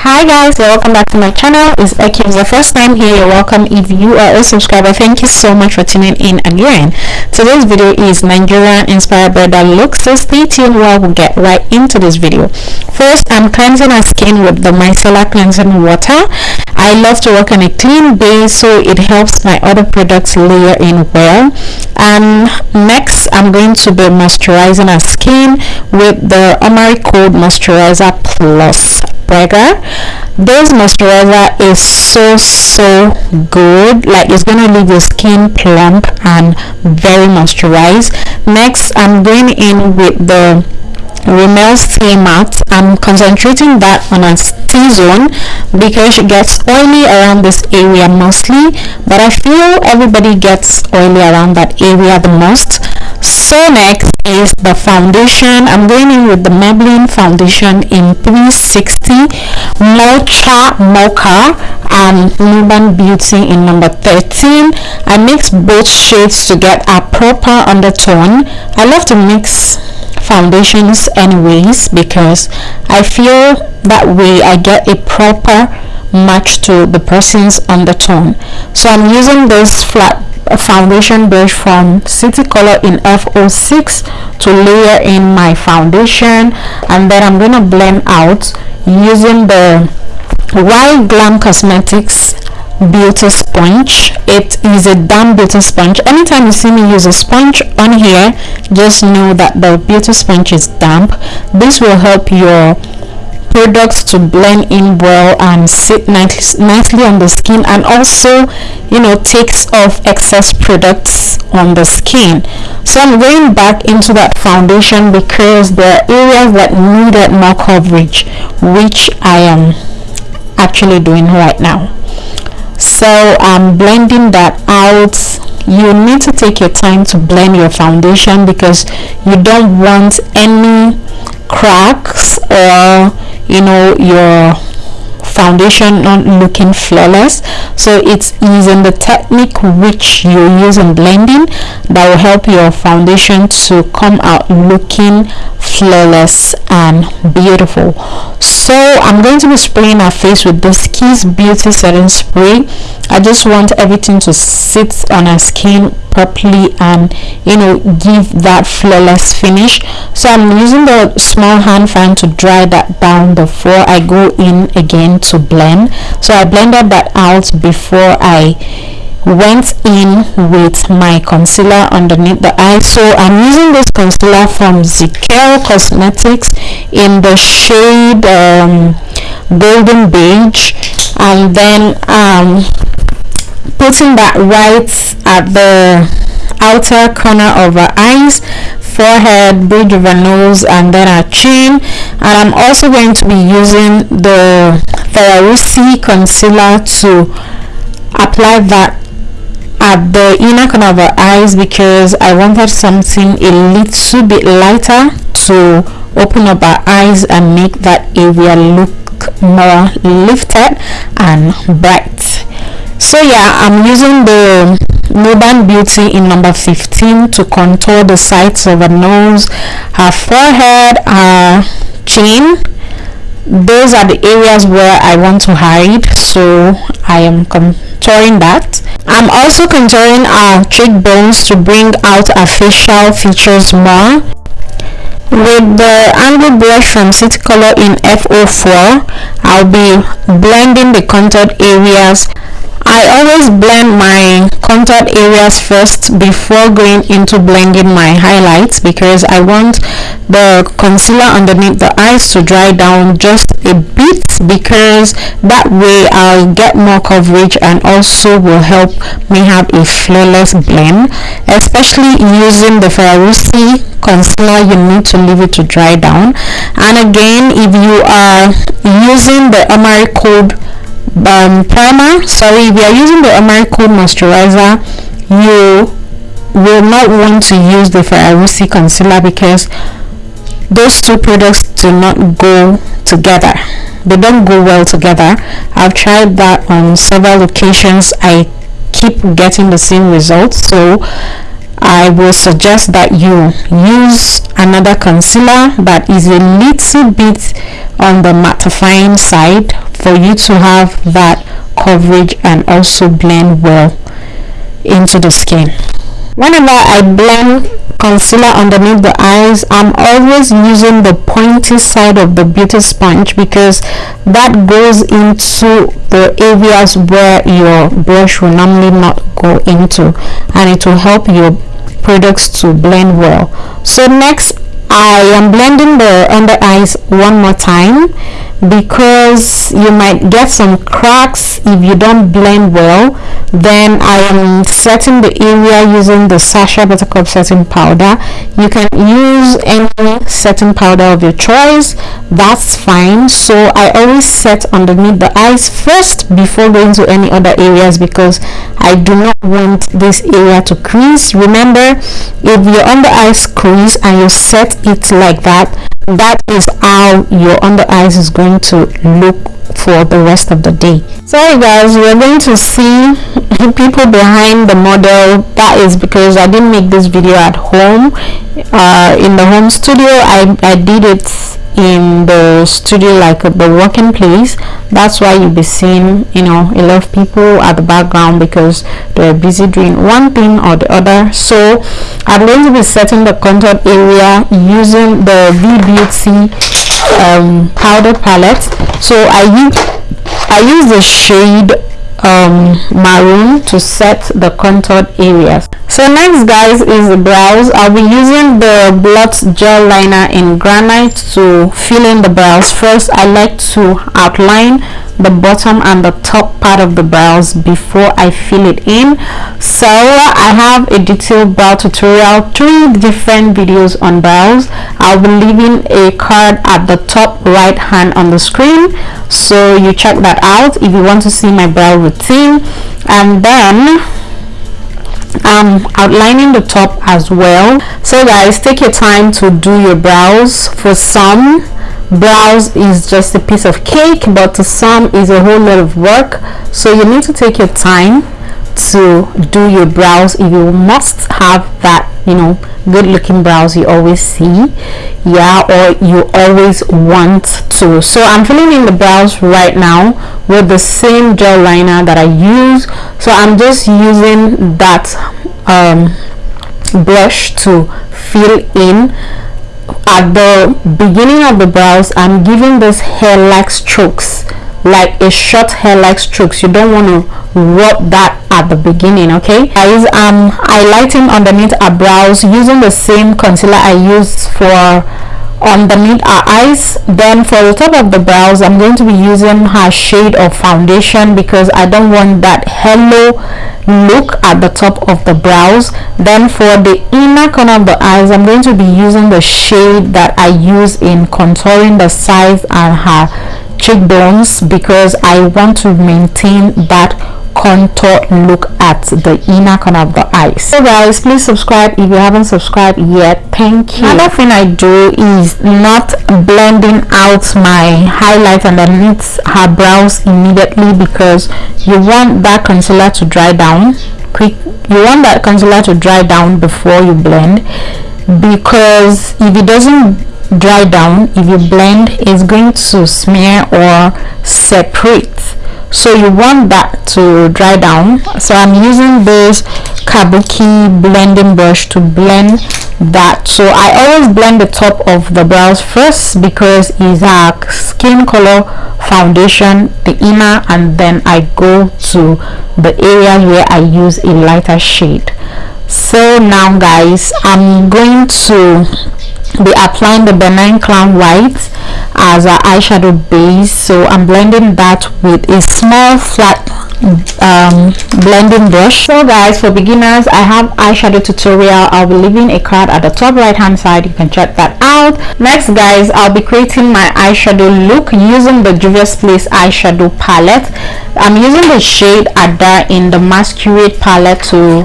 hi guys welcome back to my channel. It's Eki it's the first time here. You're welcome. If you are a subscriber thank you so much for tuning in again today's video is Nigerian inspired brother look so stay tuned while we get right into this video. First I'm cleansing our skin with the micellar cleansing water. I love to work on a clean base so it helps my other products layer in well. And next I'm going to be moisturizing our skin with the Omari Cold Moisturizer Plus This moisturizer is so so good. Like it's gonna leave your skin plump and very moisturized. Next i'm going in with the Rimmel Stay Matte. I'm concentrating that on a T-zone because it gets oily around this area mostly but I feel everybody gets oily around that area the most. So next is the foundation. I'm going in with the Maybelline foundation in 360 Mocha Mocha and Nuban Beauty in number 13. I mix both shades to get a proper undertone. I love to mix foundations anyways because I feel that way I get a proper match to the person's undertone so I'm using this flat foundation brush from City Color in F06 to layer in my foundation and then I'm gonna blend out using the Wild Glam Cosmetics beauty sponge it is a damp beauty sponge. Anytime you see me use a sponge on here just know that the beauty sponge is damp. This will help your products to blend in well and sit nice, nicely on the skin and also you know takes off excess products on the skin. So i'm going back into that foundation because there are areas that needed more coverage which i am actually doing right now. So i'm blending that out you need to take your time to blend your foundation because you don't want any cracks or you know your foundation not looking flawless. So it's using the technique which you use in blending that will help your foundation to come out looking flawless and beautiful so i'm going to be spraying our face with this kiss beauty setting spray. I just want everything to sit on our skin properly and you know give that flawless finish. So i'm using the small hand fan to dry that down before i go in again to blend. So i blended that out before i went in with my concealer underneath the eye. So i'm using this concealer from ZKL Cosmetics in the shade um, golden beige. And then um, putting that right at the outer corner of our eyes forehead bridge of our nose and then our chin. And i'm also going to be using the Ferrarici concealer to apply that at the inner corner of our eyes because I wanted something a little bit lighter to open up our eyes and make that area look more lifted and bright. So yeah I'm using the Nuban Beauty in number 15 to contour the sides of her nose her forehead her chin. Those are the areas where I want to hide so I am contouring that I'm also contouring our cheekbones to bring out our facial features more. With the angle brush from City Color in F04 I'll be blending the contoured areas. I always blend my contoured areas first before going into blending my highlights because I want the concealer underneath the eyes to dry down just a bit because that way I'll get more coverage and also will help me have a flawless blend. Especially using the Ferrarici concealer you need to leave it to dry down. And again if you are using the Omari Cold um, primer sorry if you are using the Omari Cold moisturizer you will not want to use the Ferrarici concealer because those two products do not go together. They don't go well together. I've tried that on several occasions. I keep getting the same results. So I will suggest that you use another concealer that is a little bit on the mattifying side for you to have that coverage and also blend well into the skin whenever I blend concealer underneath the eyes I'm always using the pointy side of the beauty sponge because that goes into the areas where your brush will normally not go into and it will help your products to blend well. So next I am blending the under eyes one more time because you might get some cracks if you don't blend well. Then I am setting the area using the Sacha Buttercup setting powder. You can use any setting powder of your choice. That's fine. So I always set underneath the eyes first before going to any other areas because I do not want this area to crease. Remember if your under eyes crease and you set it like that that is how your under eyes is going to look for the rest of the day. Sorry guys we're going to see people behind the model. That is because i didn't make this video at home. Uh, in the home studio i i did it in the studio like the working place. That's why you'll be seeing you know a lot of people at the background because they're busy doing one thing or the other. So i'm going to be setting the contour area using the v-beauty um, powder palette. So i use i use the shade um, maroon to set the contoured areas. So next guys is the brows. I'll be using the blot gel liner in granite to fill in the brows. First i like to outline the bottom and the top part of the brows before I fill it in. So I have a detailed brow tutorial three different videos on brows. I'll be leaving a card at the top right hand on the screen so you check that out if you want to see my brow routine. And then I'm outlining the top as well. So guys take your time to do your brows for some brows is just a piece of cake but to some is a whole lot of work. So you need to take your time to do your brows if you must have that you know good looking brows you always see. Yeah or you always want to. So i'm filling in the brows right now with the same gel liner that i use. So i'm just using that um, brush to fill in at the beginning of the brows i'm giving this hair-like strokes like a short hair-like strokes. You don't want to rub that at the beginning okay? Guys um, i'm highlighting underneath our brows using the same concealer i use for underneath uh, our eyes then for the top of the brows i'm going to be using her shade of foundation because i don't want that halo look at the top of the brows. Then for the inner corner of the eyes i'm going to be using the shade that i use in contouring the sides and her cheekbones because i want to maintain that contour look at the inner corner of the eyes so guys please subscribe if you haven't subscribed yet. Thank you. Another thing i do is not blending out my highlight underneath her brows immediately because you want that concealer to dry down. Quick you want that concealer to dry down before you blend because if it doesn't dry down if you blend it's going to smear or separate so you want that to dry down. So i'm using this kabuki blending brush to blend that. So i always blend the top of the brows first because it's a skin color foundation the inner and then i go to the areas where i use a lighter shade. So now guys i'm going to be applying the Ben Nye clown white as an eyeshadow base. So i'm blending that with a small flat um, blending brush. So guys for beginners i have eyeshadow tutorial. I'll be leaving a card at the top right hand side. You can check that out. Next guys i'll be creating my eyeshadow look using the juvia's place eyeshadow palette. I'm using the shade ada in the masquerade palette to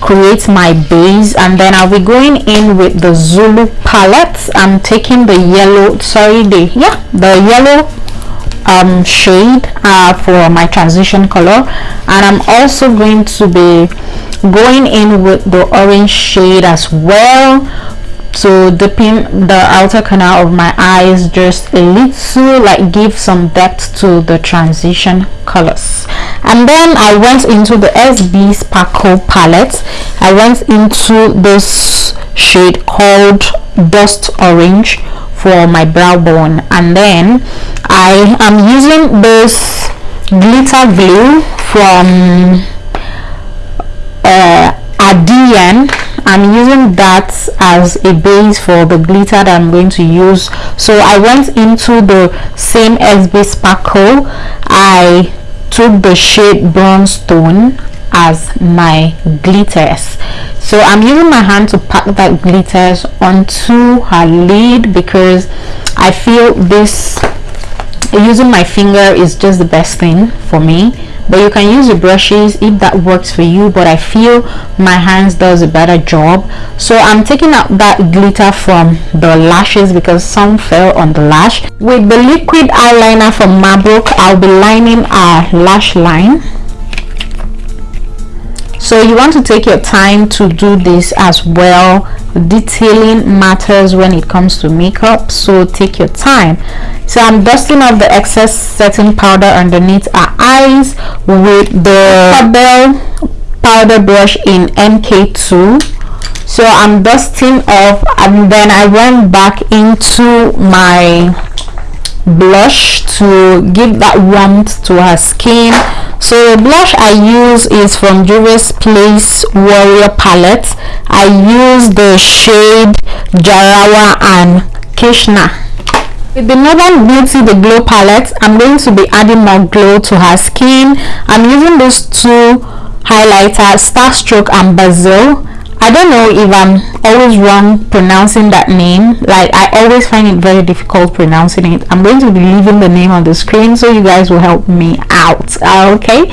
create my base and then I'll be going in with the Zulu palette I'm taking the yellow sorry the yeah the yellow um, shade uh, for my transition color. And I'm also going to be going in with the orange shade as well. To deepen the outer corner of my eyes just a little like give some depth to the transition colors and then I went into the SB Sparkle palette. I went into this shade called Dust Orange for my brow bone. And then I am using this glitter glue from uh, Adian I'm using that as a base for the glitter that I'm going to use. So I went into the same SB sparkle I took the shade bronze stone as my glitters. So I'm using my hand to pack that glitters onto her lid because I feel this using my finger is just the best thing for me but you can use your brushes if that works for you but I feel my hands does a better job. So I'm taking out that glitter from the lashes because some fell on the lash. With the liquid eyeliner from Mabrouk I'll be lining our lash line so you want to take your time to do this as well detailing matters when it comes to makeup. So take your time. So i'm dusting off the excess setting powder underneath our eyes with the Bell powder brush in mk2 so i'm dusting off and then i went back into my blush to give that warmth to her skin so the blush i use is from Juvia's place warrior palette. I use the shade jarawa and kishna. With the northern beauty the glow palette i'm going to be adding more glow to her skin. I'm using those two highlighters Starstroke and basil I don't know if I'm always wrong pronouncing that name. Like I always find it very difficult pronouncing it. I'm going to be leaving the name on the screen so you guys will help me out okay?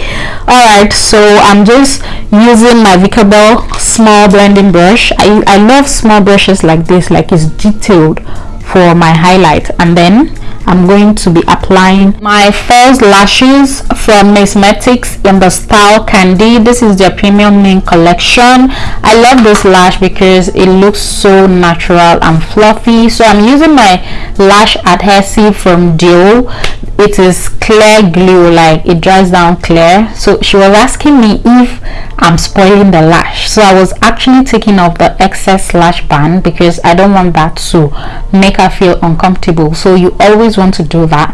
Alright so I'm just using my Vicabel small blending brush. I, I love small brushes like this like it's detailed for my highlight. And then I'm going to be applying my false lashes from Missmetics in the style Candy. This is their premium mink collection. I love this lash because it looks so natural and fluffy. So I'm using my lash adhesive from Duo. It is clear glue, like it dries down clear. So she was asking me if I'm spoiling the lash. So I was actually taking off the excess lash band because I don't want that to make her feel uncomfortable. So you always always want to do that.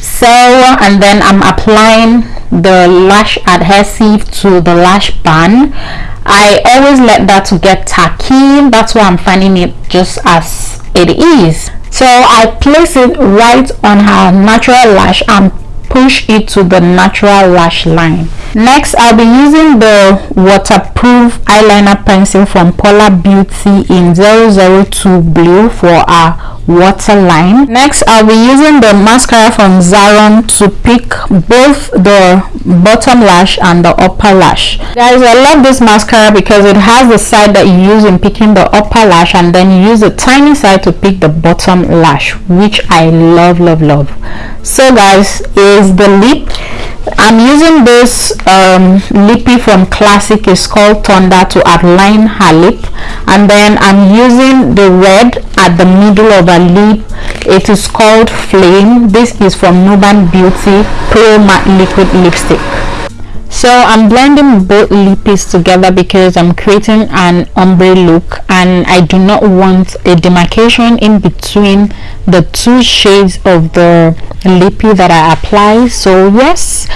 So and then I'm applying the lash adhesive to the lash band. I always let that to get tacky. That's why I'm finding it just as it is. So I place it right on her natural lash and push it to the natural lash line. Next i'll be using the waterproof eyeliner pencil from Paula Beauty in 002 blue for our waterline next i'll be using the mascara from Zaron to pick both the bottom lash and the upper lash. Guys i love this mascara because it has the side that you use in picking the upper lash and then you use the tiny side to pick the bottom lash which i love love love. So guys is the lip. I'm using this um, lippy from classic. It's called thunder to outline her lip. And then i'm using the red at the middle of her lip it is called flame. This is from nuban beauty pro matte liquid lipstick. So i'm blending both lippies together because i'm creating an ombre look and i do not want a demarcation in between the two shades of the lippy that i apply. So yes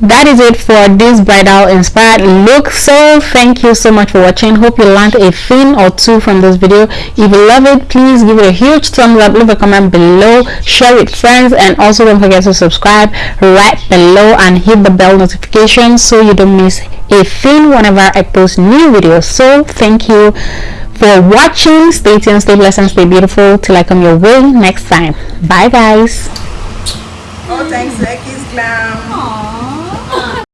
that is it for this bridal inspired look. So thank you so much for watching. Hope you learned a thing or two from this video. If you love it please give it a huge thumbs up. Leave a comment below. Share with friends. And also don't forget to subscribe right below and hit the bell notification so you don't miss a thing whenever i post new videos. So thank you for watching. Stay tuned stay blessed and stay beautiful till i come your way next time. Bye guys. Oh thanks Becky's glam